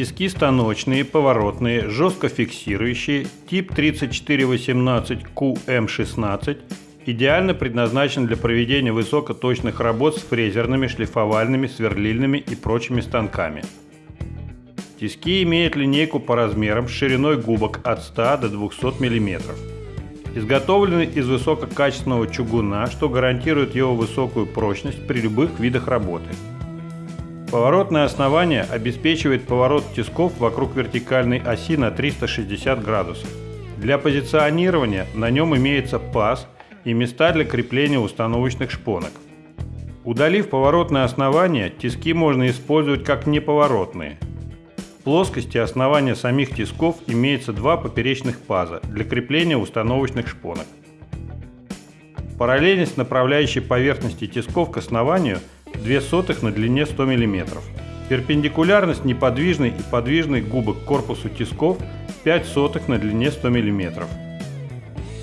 Тиски станочные, поворотные, жестко фиксирующие, тип 3418QM16 идеально предназначен для проведения высокоточных работ с фрезерными, шлифовальными, сверлильными и прочими станками. Тиски имеют линейку по размерам с шириной губок от 100 до 200 мм. Изготовлены из высококачественного чугуна, что гарантирует его высокую прочность при любых видах работы. Поворотное основание обеспечивает поворот тисков вокруг вертикальной оси на 360 градусов. Для позиционирования на нем имеется паз и места для крепления установочных шпонок. Удалив поворотное основание, тиски можно использовать как неповоротные. В плоскости основания самих тисков имеется два поперечных паза для крепления установочных шпонок. Параллельность направляющей поверхности тисков к основанию – 2 сотых на длине 100 мм. Перпендикулярность неподвижной и подвижной губок к корпусу тисков 5 сотых на длине 100 мм.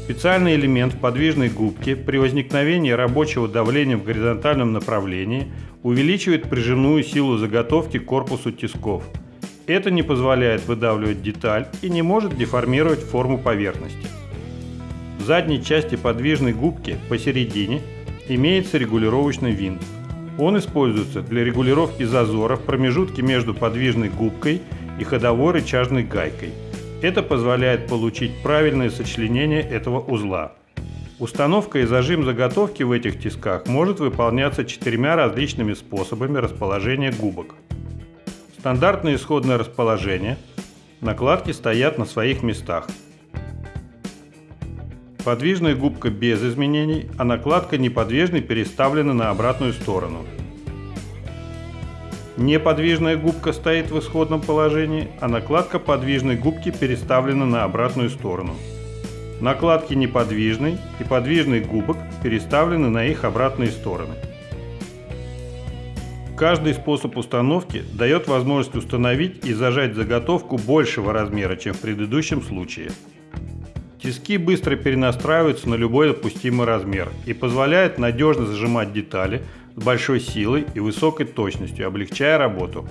Специальный элемент подвижной губке при возникновении рабочего давления в горизонтальном направлении увеличивает прижимную силу заготовки к корпусу тисков. Это не позволяет выдавливать деталь и не может деформировать форму поверхности. В задней части подвижной губки посередине имеется регулировочный винт. Он используется для регулировки зазора в промежутке между подвижной губкой и ходовой рычажной гайкой. Это позволяет получить правильное сочленение этого узла. Установка и зажим заготовки в этих тисках может выполняться четырьмя различными способами расположения губок. Стандартное исходное расположение. Накладки стоят на своих местах. Подвижная губка без изменений, а накладка неподвижной переставлена на обратную сторону. Неподвижная губка стоит в исходном положении, а накладка подвижной губки переставлена на обратную сторону. Накладки неподвижной и подвижной губок переставлены на их обратные стороны. Каждый способ установки дает возможность установить и зажать заготовку большего размера, чем в предыдущем случае. Тиски быстро перенастраиваются на любой допустимый размер и позволяют надежно зажимать детали с большой силой и высокой точностью, облегчая работу.